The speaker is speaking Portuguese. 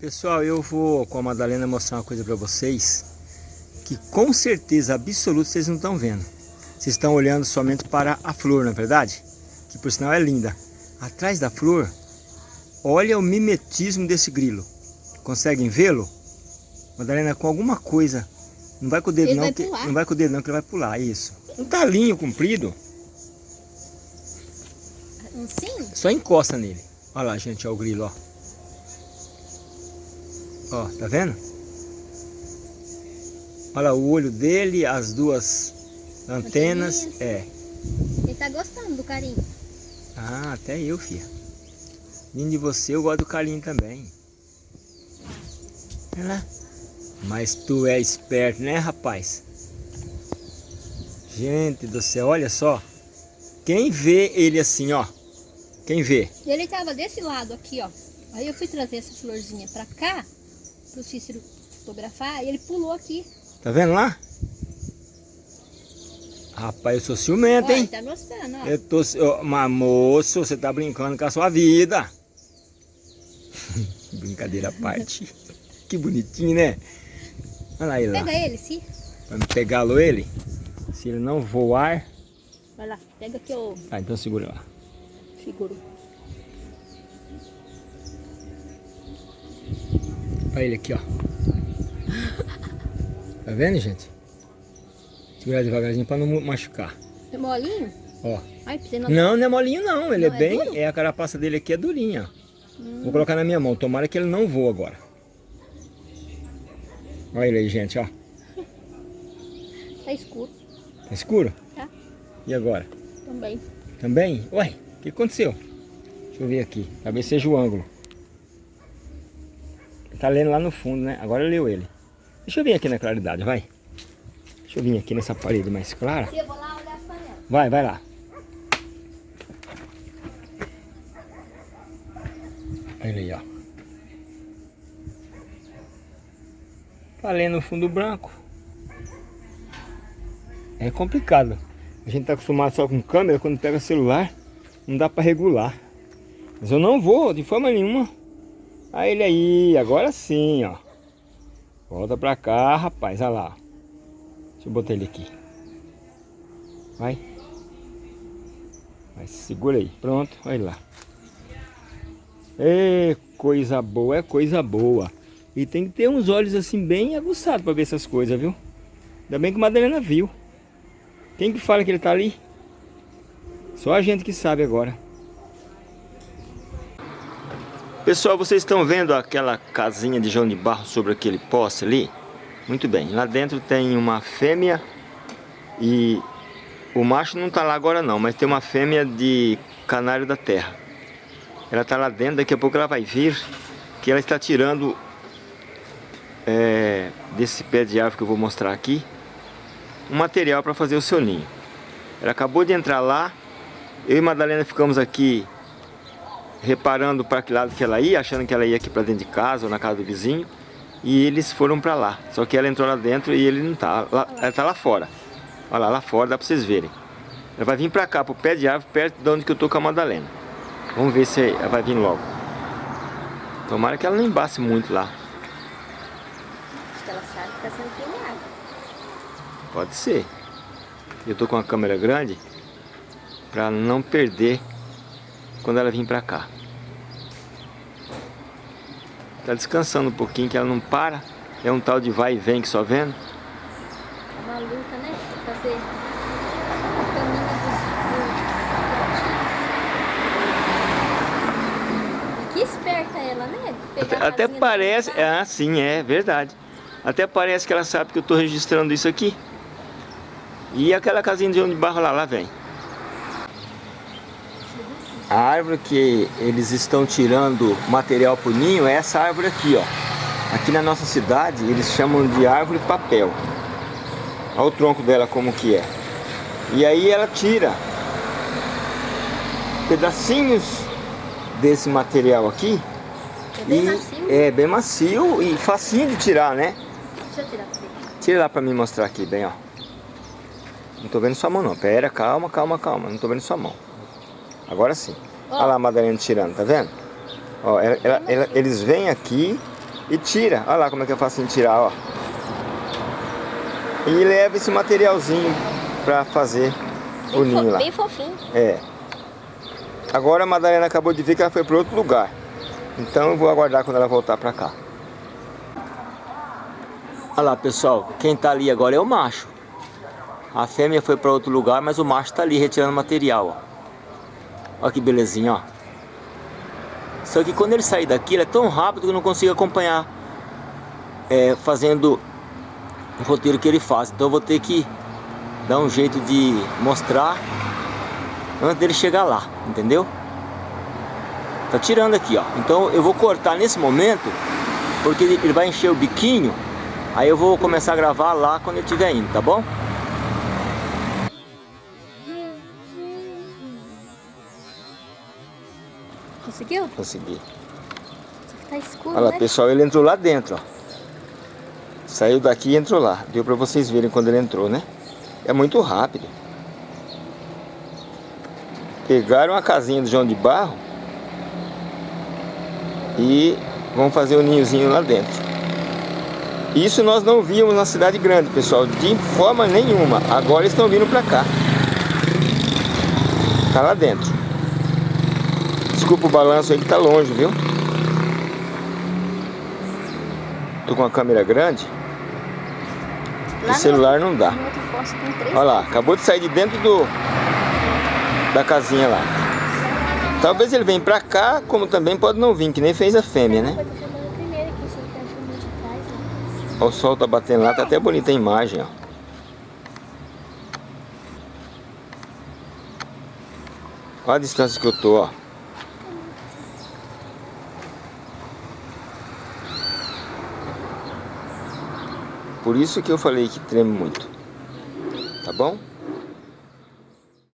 Pessoal, eu vou com a Madalena mostrar uma coisa para vocês que com certeza absoluta vocês não estão vendo. Vocês estão olhando somente para a flor, não é verdade? Que por sinal é linda. Atrás da flor, olha o mimetismo desse grilo. Conseguem vê-lo? Madalena, com alguma coisa. Não vai com o dedo ele não, que, não vai com o dedo não que ele vai pular, isso. Um talinho comprido. Sim? Só encosta nele. Olha lá, gente, olha o grilo, ó. Ó, tá vendo? Olha o olho dele, as duas antenas. É. Ele tá gostando do carinho. Ah, até eu, filha. Vindo de você, eu gosto do carinho também. Olha lá. Mas tu é esperto, né, rapaz? Gente do céu, olha só. Quem vê ele assim, ó. Quem vê? Ele tava desse lado aqui, ó. Aí eu fui trazer essa florzinha pra cá, pro Cícero fotografar, e ele pulou aqui. Tá vendo lá? Rapaz, eu sou ciumento, hein? tá gostando, ó. Eu tô... Mas, moço, você tá brincando com a sua vida. Brincadeira à parte. que bonitinho, né? Olha lá ele lá. Pega ele, sim. Vamos pegá-lo ele? Se ele não voar... Vai lá, pega aqui o... Ah, então segura lá. Seguro. Olha ele aqui, ó. Tá vendo, gente? Segurar devagarzinho para não machucar. É molinho? Ó. Ai, não... não, não é molinho não. Ele não, é bem... É, é, a carapaça dele aqui é durinha. Hum. Vou colocar na minha mão. Tomara que ele não voe agora. Olha ele aí, gente, ó. Tá escuro. Tá escuro? Tá. E agora? Também. Também? Ué, o que aconteceu? Deixa eu ver aqui. Talvez seja o ângulo. Tá lendo lá no fundo, né? Agora leu ele. Deixa eu vir aqui na claridade, vai. Deixa eu vir aqui nessa parede mais clara. Eu vou lá olhar as panelas. Vai, vai lá. Olha aí, ó. Tá lendo no fundo branco. É complicado. A gente tá acostumado só com câmera, quando pega celular, não dá para regular. Mas eu não vou, de forma nenhuma. Aí ele aí, agora sim, ó. Volta pra cá, rapaz, olha lá. Deixa eu botar ele aqui. Vai. Vai, segura aí. Pronto, olha lá. É coisa boa, é coisa boa. E tem que ter uns olhos assim bem aguçados para ver essas coisas, viu? Ainda bem que o Madalena viu. Quem que fala que ele tá ali? Só a gente que sabe agora. Pessoal, vocês estão vendo aquela casinha de João de Barro sobre aquele poste ali? Muito bem, lá dentro tem uma fêmea e o macho não está lá agora não, mas tem uma fêmea de canário da terra. Ela está lá dentro, daqui a pouco ela vai vir, que ela está tirando é, desse pé de árvore que eu vou mostrar aqui, um material para fazer o seu ninho. Ela acabou de entrar lá, eu e Madalena ficamos aqui reparando para que lado que ela ia, achando que ela ia aqui para dentro de casa ou na casa do vizinho. E eles foram para lá. Só que ela entrou lá dentro e ele não tá. Lá, ela tá lá fora. Olha lá, lá fora, dá para vocês verem. Ela vai vir para cá, pro pé de árvore, perto de onde que eu tô com a Madalena. Vamos ver se ela vai vir logo. Tomara que ela não embace muito lá. Acho que ela sabe que tá sendo filmada. Pode ser. Eu tô com a câmera grande para não perder quando ela vir pra cá. Tá descansando um pouquinho, que ela não para. É um tal de vai e vem que só vendo. É uma luta, né? Fazer. Que esperta ela, né? Até, até parece... Ah, sim, é verdade. Até parece que ela sabe que eu tô registrando isso aqui. E aquela casinha de onde barro lá, lá vem. A árvore que eles estão tirando material para o ninho é essa árvore aqui, ó. Aqui na nossa cidade eles chamam de árvore papel. Olha o tronco dela como que é. E aí ela tira pedacinhos desse material aqui. É bem e macio. É bem macio e facinho de tirar, né? Deixa eu tirar pra você. Tira lá para me mostrar aqui, bem, ó. Não tô vendo sua mão não. Pera, calma, calma, calma. Não tô vendo sua mão. Agora sim. Olha lá a Madalena tirando, tá vendo? Ó, ela, ela, ela, eles vêm aqui e tira. Olha lá como é que é fácil de tirar, ó. E leva esse materialzinho pra fazer Bem o ninho fo- lá. Bem fofinho. É. Agora a Madalena acabou de ver que ela foi para outro lugar. Então eu vou aguardar quando ela voltar para cá. Olha lá, pessoal. Quem tá ali agora é o macho. A fêmea foi para outro lugar, mas o macho tá ali retirando material, ó. Olha que belezinha, ó. Só que quando ele sair daqui, ele é tão rápido que eu não consigo acompanhar é, fazendo o roteiro que ele faz. Então eu vou ter que dar um jeito de mostrar antes dele chegar lá, entendeu? Tá tirando aqui, ó. Então eu vou cortar nesse momento, porque ele vai encher o biquinho, aí eu vou começar a gravar lá quando ele estiver indo, tá bom? Conseguiu? Consegui. Só que tá escuro, Olha lá, né? pessoal, ele entrou lá dentro, ó. Saiu daqui e entrou lá. Deu pra vocês verem quando ele entrou, né? É muito rápido. Pegaram a casinha do João de Barro e vão fazer o ninhozinho lá dentro. Isso nós não víamos na cidade grande, pessoal, de forma nenhuma. Agora estão vindo pra cá. Tá lá dentro. Desculpa o balanço aí que tá longe, viu? Tô com uma câmera grande. Lá O celular não dá. Olha lá, acabou de sair de dentro do da casinha lá. Talvez ele venha pra cá, como também pode não vir, que nem fez a fêmea, né? Tá né? O sol tá batendo lá, tá até bonita a imagem, ó. Olha a distância que eu tô, ó. Por isso que eu falei que treme muito. Tá bom?